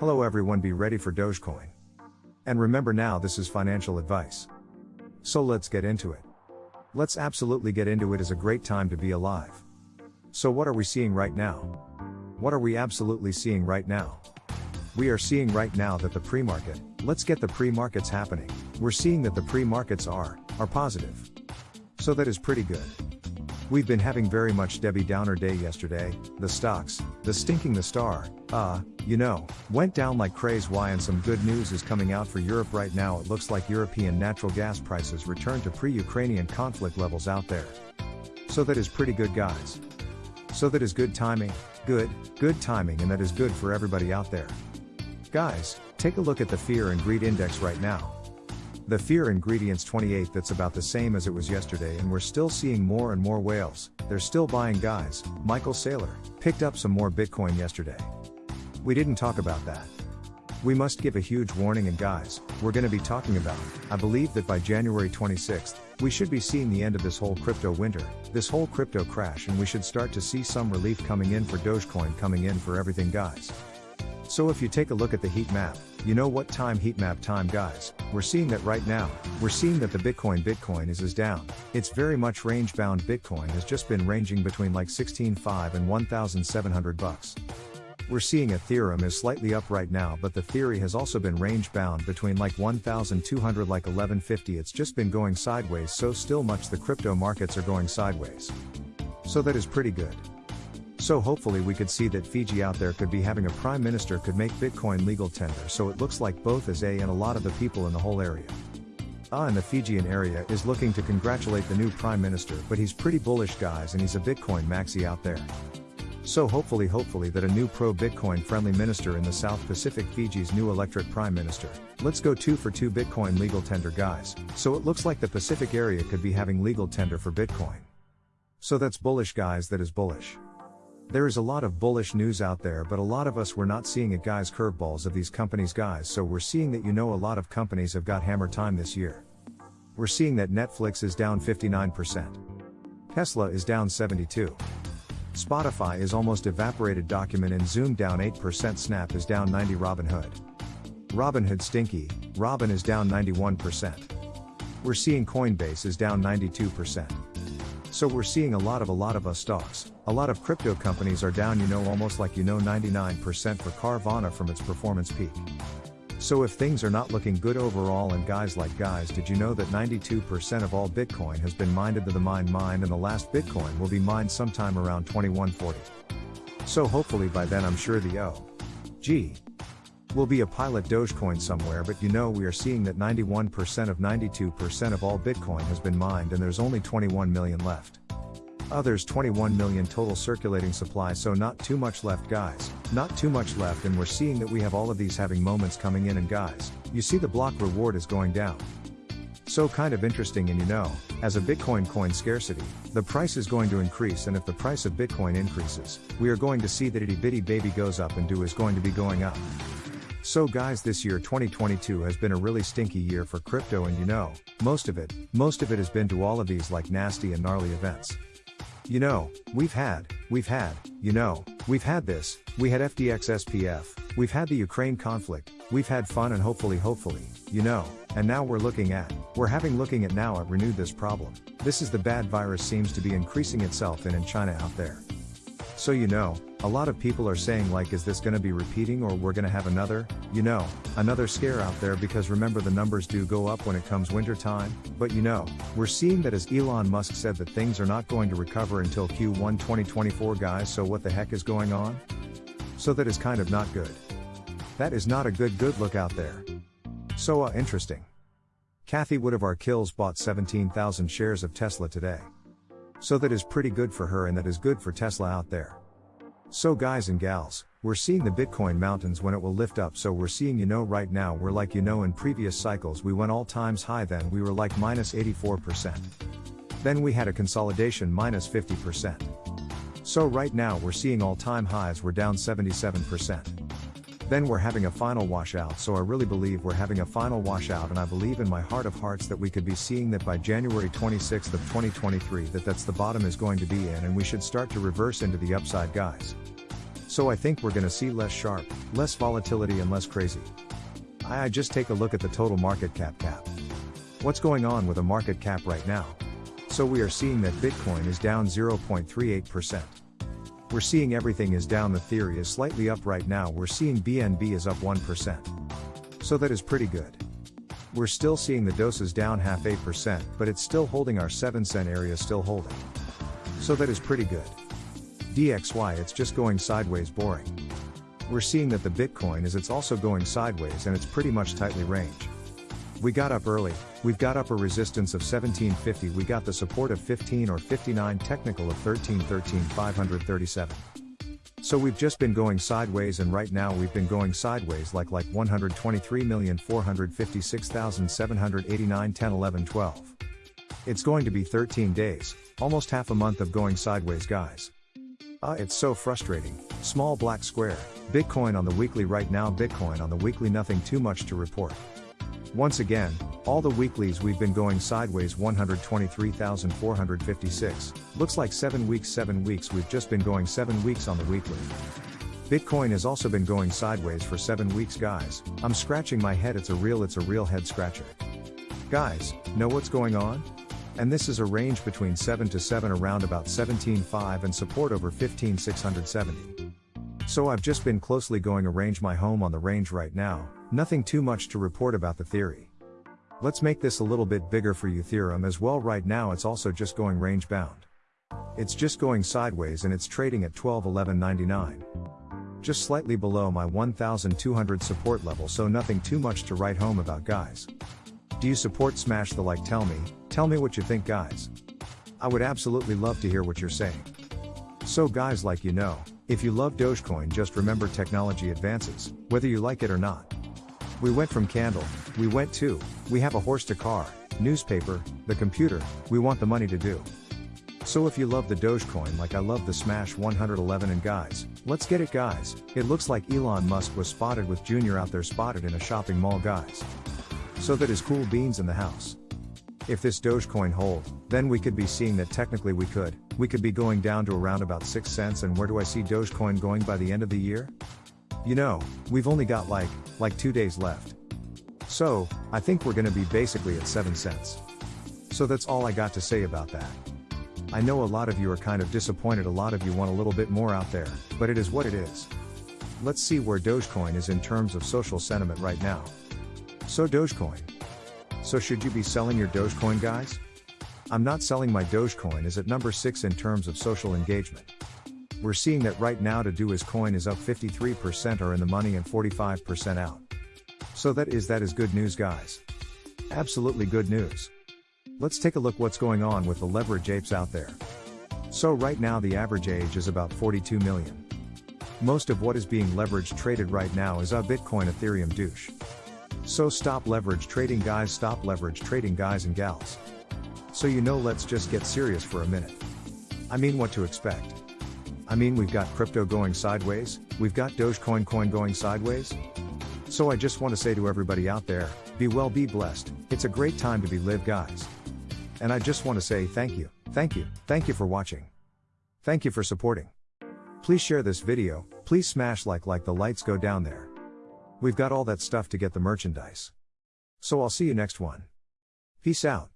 Hello everyone, be ready for Dogecoin. And remember now, this is financial advice. So let's get into it. Let's absolutely get into it, it. Is a great time to be alive. So, what are we seeing right now? What are we absolutely seeing right now? We are seeing right now that the pre market, let's get the pre markets happening. We're seeing that the pre markets are, are positive. So, that is pretty good. We've been having very much Debbie Downer day yesterday, the stocks, the stinking the star, uh, you know, went down like crazy why and some good news is coming out for Europe right now it looks like European natural gas prices return to pre-Ukrainian conflict levels out there. So that is pretty good guys. So that is good timing, good, good timing and that is good for everybody out there. Guys, take a look at the fear and greed index right now. The fear ingredients 28 that's about the same as it was yesterday and we're still seeing more and more whales, they're still buying guys, Michael Saylor, picked up some more Bitcoin yesterday. We didn't talk about that. We must give a huge warning and guys, we're gonna be talking about, I believe that by January 26th, we should be seeing the end of this whole crypto winter, this whole crypto crash and we should start to see some relief coming in for Dogecoin coming in for everything guys. So if you take a look at the heat map, you know what time heat map time guys, we're seeing that right now, we're seeing that the Bitcoin Bitcoin is is down, it's very much range bound Bitcoin has just been ranging between like 16.5 and 1700 bucks. We're seeing Ethereum is slightly up right now but Ethereum has also been range bound between like 1200 like 1150 it's just been going sideways so still much the crypto markets are going sideways. So that is pretty good. So hopefully we could see that Fiji out there could be having a prime minister could make Bitcoin legal tender so it looks like both as A and a lot of the people in the whole area. Ah in the Fijian area is looking to congratulate the new prime minister but he's pretty bullish guys and he's a Bitcoin maxi out there. So hopefully hopefully that a new pro-Bitcoin friendly minister in the South Pacific Fiji's new electric prime minister. Let's go 2 for 2 Bitcoin legal tender guys. So it looks like the Pacific area could be having legal tender for Bitcoin. So that's bullish guys that is bullish. There is a lot of bullish news out there, but a lot of us were not seeing it, guys. Curveballs of these companies, guys. So we're seeing that you know a lot of companies have got hammer time this year. We're seeing that Netflix is down 59%. Tesla is down 72. Spotify is almost evaporated document and Zoom down 8% Snap is down 90 Robinhood. Robinhood stinky, Robin is down 91%. We're seeing Coinbase is down 92%. So we're seeing a lot of a lot of us stocks. A lot of crypto companies are down, you know, almost like you know 99% for Carvana from its performance peak. So if things are not looking good overall and guys like guys, did you know that 92% of all Bitcoin has been mined to the mine mine and the last Bitcoin will be mined sometime around 2140. So hopefully by then I'm sure the O. G will be a pilot Dogecoin somewhere, but you know we are seeing that 91% of 92% of all Bitcoin has been mined and there's only 21 million left. Others 21 million total circulating supply, so not too much left, guys. Not too much left, and we're seeing that we have all of these having moments coming in, and guys, you see the block reward is going down. So kind of interesting, and you know, as a Bitcoin coin scarcity, the price is going to increase, and if the price of Bitcoin increases, we are going to see that itty bitty baby goes up and do is going to be going up. So guys this year 2022 has been a really stinky year for crypto and you know, most of it, most of it has been to all of these like nasty and gnarly events. You know, we've had, we've had, you know, we've had this, we had FTX SBF, we've had the Ukraine conflict, we've had fun and hopefully hopefully, you know, and now we're looking at, we're having looking at now at renewed this problem. This is the bad virus seems to be increasing itself in in China out there. So you know, a lot of people are saying like is this gonna be repeating or we're gonna have another, you know, another scare out there because remember the numbers do go up when it comes winter time, but you know, we're seeing that as Elon Musk said that things are not going to recover until Q1 2024 guys so what the heck is going on? So that is kind of not good. That is not a good good look out there. So uh interesting. Cathie Wood of our kills bought 17,000 shares of Tesla today. So that is pretty good for her and that is good for Tesla out there. So guys and gals, we're seeing the Bitcoin mountains when it will lift up so we're seeing you know right now we're like you know in previous cycles we went all times high then we were like minus 84%. Then we had a consolidation minus 50%. So right now we're seeing all time highs we're down 77%. Then we're having a final washout, so I really believe we're having a final washout and I believe in my heart of hearts that we could be seeing that by January 26th of 2023 that that's the bottom is going to be in and we should start to reverse into the upside guys. So I think we're gonna see less sharp, less volatility and less crazy. I, I just take a look at the total market cap cap. What's going on with a market cap right now? So we are seeing that Bitcoin is down 0.38%. We're seeing everything is down Ethereum is slightly up right now we're seeing BNB is up 1%. So that is pretty good. We're still seeing the doses down half 8%, but it's still holding our 7 cent area still holding. So that is pretty good. DXY it's just going sideways boring. We're seeing that the Bitcoin is it's also going sideways and it's pretty much tightly range. We got up early, we've got up a resistance of 1750 we got the support of 15 or 59 technical of 13 13 537. So we've just been going sideways and right now we've been going sideways like like 123,456,789 10 11 12. It's going to be 13 days, almost half a month of going sideways guys. Ah, uh, it's so frustrating. Small black square. Bitcoin on the weekly right now Bitcoin on the weekly nothing too much to report. Once again, all the weeklies we've been going sideways 123,456. Looks like 7 weeks 7 weeks we've just been going 7 weeks on the weekly. Bitcoin has also been going sideways for 7 weeks guys. I'm scratching my head it's a real it's a real head scratcher. Guys, know what's going on? And this is a range between 7 to 7 around about 17.5 and support over 15,670. So I've just been closely going arrange my home on the range right now, nothing too much to report about the theory. Let's make this a little bit bigger for you Ethereum as well right now it's also just going range bound. It's just going sideways and it's trading at 1211.99. Just slightly below my 1200 support level so nothing too much to write home about guys. Do you support smash the like tell me, tell me what you think guys. I would absolutely love to hear what you're saying. So guys like you know, if you love Dogecoin just remember technology advances, whether you like it or not. We went from candle, we went to, we have a horse to car, newspaper, the computer, we want the money to do. So if you love the Dogecoin like I love the Smash 111 and guys, let's get it guys, it looks like Elon Musk was spotted with Junior out there spotted in a shopping mall guys. So that is cool beans in the house. If this Dogecoin hold, then we could be seeing that technically we could, we could be going down to around about 6 cents and where do I see Dogecoin going by the end of the year? You know, we've only got like, like 2 days left. So, I think we're gonna be basically at 7 cents. So that's all I got to say about that. I know a lot of you are kind of disappointed a lot of you want a little bit more out there, but it is what it is. Let's see where Dogecoin is in terms of social sentiment right now. So Dogecoin. So should you be selling your Dogecoin guys? I'm not selling my Dogecoin is at number 6 in terms of social engagement. We're seeing that right now to do his coin is up 53% are in the money and 45% out. So that is that is good news guys. Absolutely good news. Let's take a look what's going on with the leverage apes out there. So right now the average age is about 42 million. Most of what is being leveraged traded right now is a Bitcoin Ethereum Doge. So stop leverage trading guys, stop leverage trading guys and gals. So you know let's just get serious for a minute. I mean what to expect. I mean we've got crypto going sideways, we've got Dogecoin coin going sideways. So I just want to say to everybody out there, be well be blessed, it's a great time to be live guys. And I just want to say thank you, thank you, thank you for watching. Thank you for supporting. Please share this video, please smash like like the lights go down there. We've got all that stuff to get the merchandise. So I'll see you next one. Peace out.